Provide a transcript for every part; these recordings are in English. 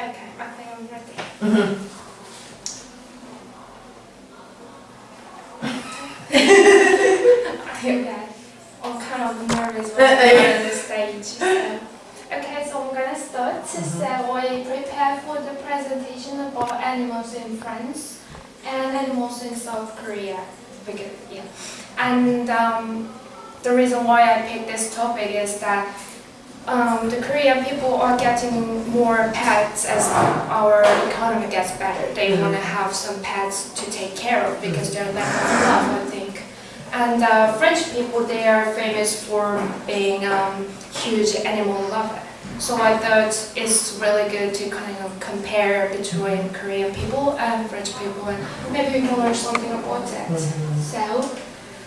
Okay, I think I'm ready. Mhm. Okay. I'm kind of nervous when I'm on the stage. So. Okay, so I'm gonna start. So I prepare for the presentation about animals in France and animals in South Korea. Because, yeah. And um, the reason why I picked this topic is that um, the Korean people are getting more pets as our economy gets better. They want to have some pets to take care of because they're lack of love, I think. And uh, French people, they are famous for being um, huge animal lover. So I thought it's really good to kind of compare between Korean people and French people, and maybe we can learn something about it. So,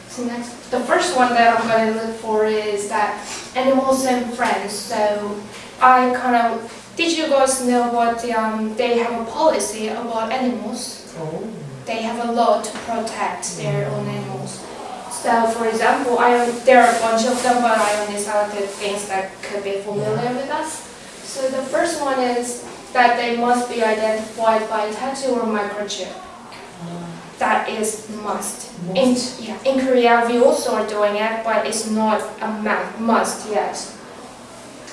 so next, the first one that I'm going to look for is that animals and France. So I kind of, did you guys know what um, they have a policy about animals? Oh. They have a law to protect their own animals. So for example, I, there are a bunch of them, but I only selected things that could be familiar with us. So the first one is that they must be identified by tattoo or microchip. That is must. In, yeah, in Korea, we also are doing it, but it's not a ma- must yet.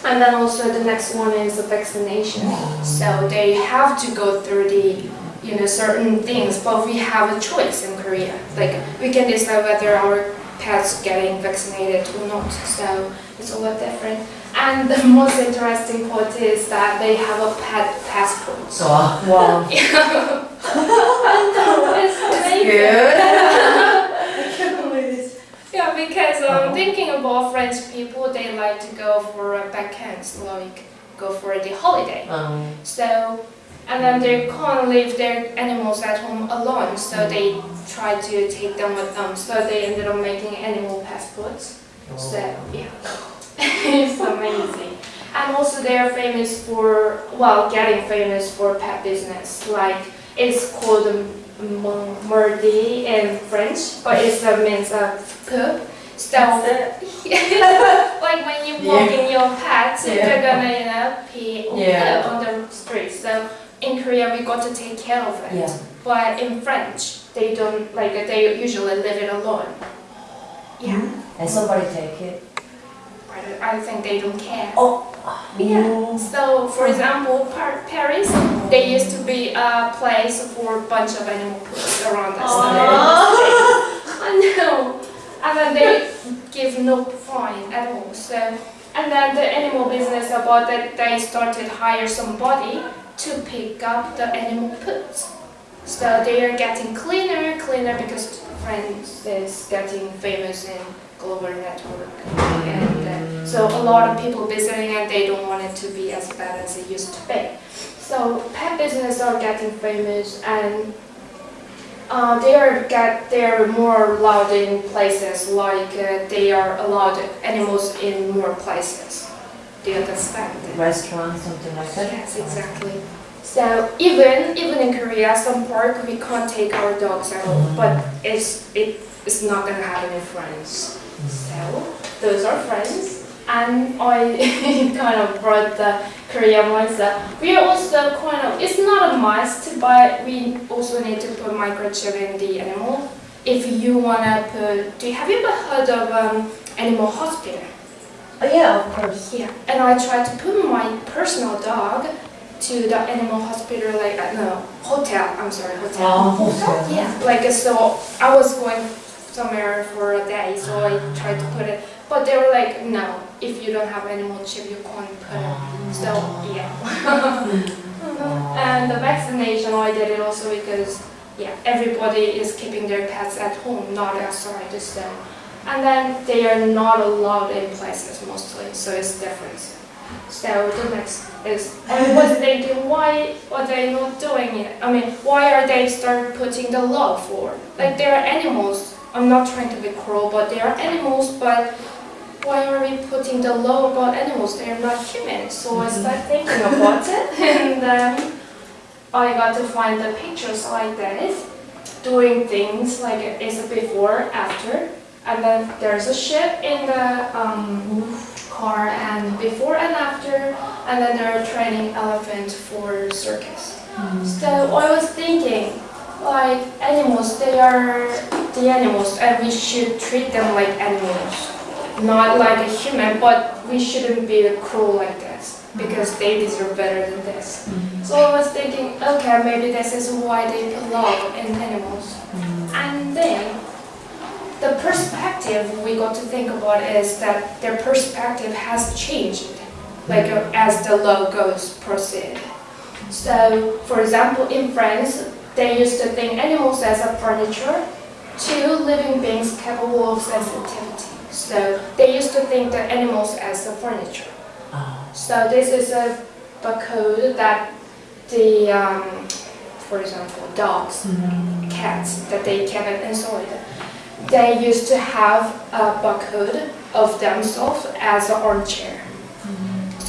And then also the next one is the vaccination. So they have to go through the, you know, certain things, but we have a choice in Korea. Like we can decide whether our pets getting vaccinated or not. So it's a lot different. And the most interesting part is that they have a pet passport. So, wow. I know, it's amazing. Good. I can't believe this. Yeah, because um, thinking about French people, they like to go for a vacations, like go for the holiday. Um, So, and then they can't leave their animals at home alone, so they try to take them with them. So they ended up making animal passports. So, yeah, it's amazing. And also they are famous for, well, getting famous for pet business. Like, it's called Merdi in French, but it uh, means uh, poop. So, like when you walk in your pets, Yeah. they're gonna, you know, pee Yeah. on the street. So in Korea, we got to take care of it. Yeah. But in French, they don't, like, they usually leave it alone. Yeah. and somebody take it. I I think they don't care. Oh. Yeah. So, for example, Par- Paris, there used to be a place for a bunch of animal poops around us. Oh. I know. And then they give no fine at all. So, and then the animal business about that they started hire somebody to pick up the animal poops. So they are getting cleaner, because France is getting famous in global network. And uh, so a lot of people visiting and they don't want it to be as bad as it used to be. So pet business are getting famous and uh, they are get they are more allowed in places like uh, they are allowed animals in more places. Do you understand? Restaurant, something like that? Yes, exactly. So even even in Korea, some park we can't take our dogs at all, but it's it is not gonna have any friends. So those are France, and I kind of brought the Korean mindset. We are also kind of it's not a must, but we also need to put microchip in the animal. If you wanna put, do you, have you ever heard of um, animal hospital? Oh, yeah, of course. Yeah, and I tried to put my personal dog to the animal hospital, like uh, no hotel. I'm sorry, hotel. Oh, okay. Yeah, like uh, so I was going somewhere for a day, so I tried to put it, but they were like, no, if you don't have animal chip, you can't put it. So yeah. and the vaccination, I did it also because yeah, everybody is keeping their pets at home, not outside. So, and then they are not allowed in places mostly, so it's different. So the next is, I was thinking, why are they not doing it? I mean, why are they start putting the law for? Like they are animals. I'm not trying to be cruel, but they are animals. But why are we putting the law about animals? They are not human. So I started thinking about it, and then I got to find the pictures like this, doing things like it's a before, after, and then there's a ship in the um, car, and before and after and then they're training elephant for circus. Mm-hmm. So I was thinking, like animals, they are the animals, and we should treat them like animals, not like a human. But we shouldn't be cruel like this because they deserve better than this. Mm-hmm. So I was thinking, okay, maybe this is why they put love in animals. Mm-hmm. And then the perspective we got to think about is that their perspective has changed, like as the love goes proceed. So, for example, in France, they used to think animals as a furniture to living beings capable of sensitivity. So they used to think the animals as a furniture. So this is a, a code that the, um, for example, dogs, cats that they cannot inside. They used to have a barcode of themselves as an armchair.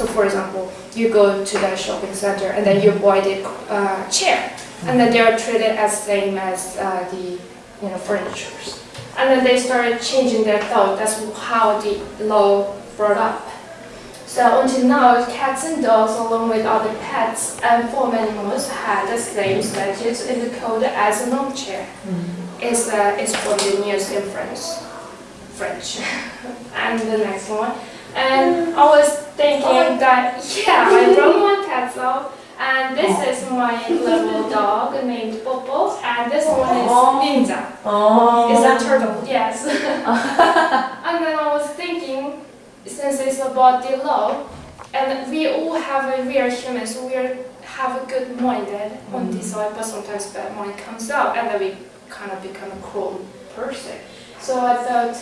So for example, you go to the shopping center and then you buy the uh, chair, and then they are treated as same as uh, the you know furnitures. And then they started changing their thought. That's how the law brought up. So until now, cats and dogs, along with other pets and farm animals, had the same status in the code as an armchair. It's, uh, it's from the news in French. French. and the next one. And I was thinking oh that, yeah, I brought my pets out. And this oh. is my little dog named Popo. And this one is oh. Ninja. Oh. Is that turtle? Yes. and then I was thinking, since it's about the love, and we all have a, we are humans, so we are, have a good minded on mm. this side, but sometimes bad mind comes out, and then we kind of become a cruel person. So I thought,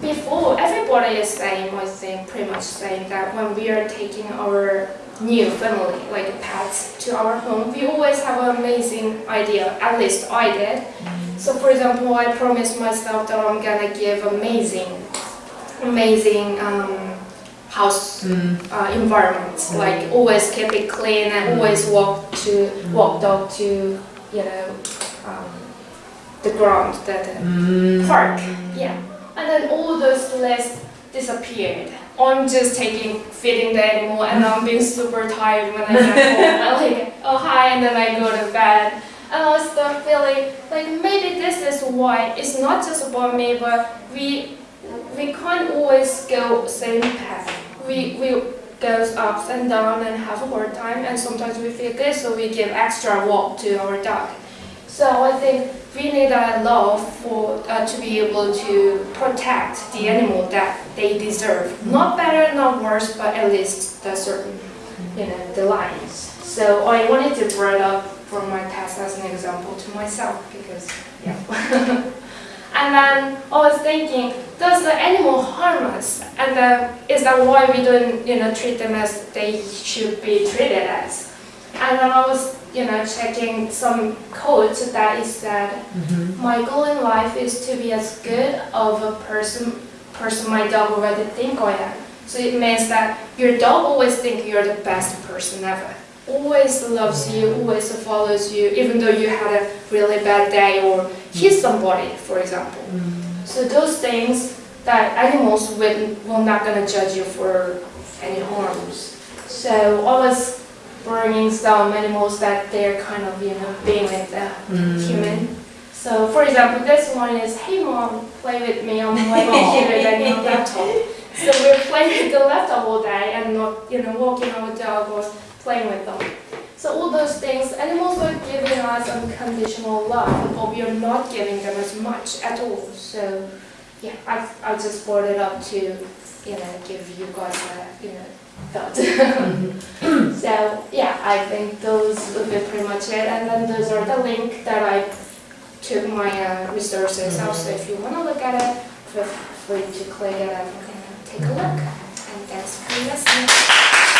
before everybody is saying, I think, pretty much saying that when we are taking our new family, like pets, to our home, we always have an amazing idea. At least I did. So, for example, I promised myself that I'm gonna give amazing, amazing um, house uh, environment. Like always keep it clean and always walk to walk dog to you know um, the ground, the, the park. Yeah, and then all those lists disappeared. I'm just taking feeding the animal and I'm being super tired when I get home. I'm like, oh hi, and then I go to bed. And I start feeling like maybe this is why it's not just about me, but we we can't always go same path. We we goes ups and down and have a hard time, and sometimes we feel good, so we give extra walk to our dog. So I think we need a law for uh, to be able to protect the animal that they deserve. Not better, not worse, but at least the certain, you know, the lines. So I wanted to bring up for my past as an example to myself because, yeah. and then I was thinking, does the animal harm us? And then is that why we don't, you know, treat them as they should be treated as? And then I was, you know, checking some quotes that is said, mm-hmm. my goal in life is to be as good of a person, person my dog already think I am. So it means that your dog always think you're the best person ever. Always loves you, always follows you, even though you had a really bad day or hit mm. somebody, for example. Mm. So those things that animals will, will not gonna judge you for any harms. So I was bringing some animals that they're kind of, you know, being with the mm. human. So for example, this one is, hey mom, play with me, I'm like cuter than your laptop. So we're playing with the laptop all day and not, you know, walking our dog or playing with them. So all those things, animals are giving us unconditional love, but we are not giving them as much at all. So yeah, I, I just brought it up to, you know, give you guys a, you know, thought. so yeah, I think those would be pretty much it. And then those are the link that I took my uh, resources out. So if you want to look at it, feel free to click it and uh, take a look. And thanks for listening.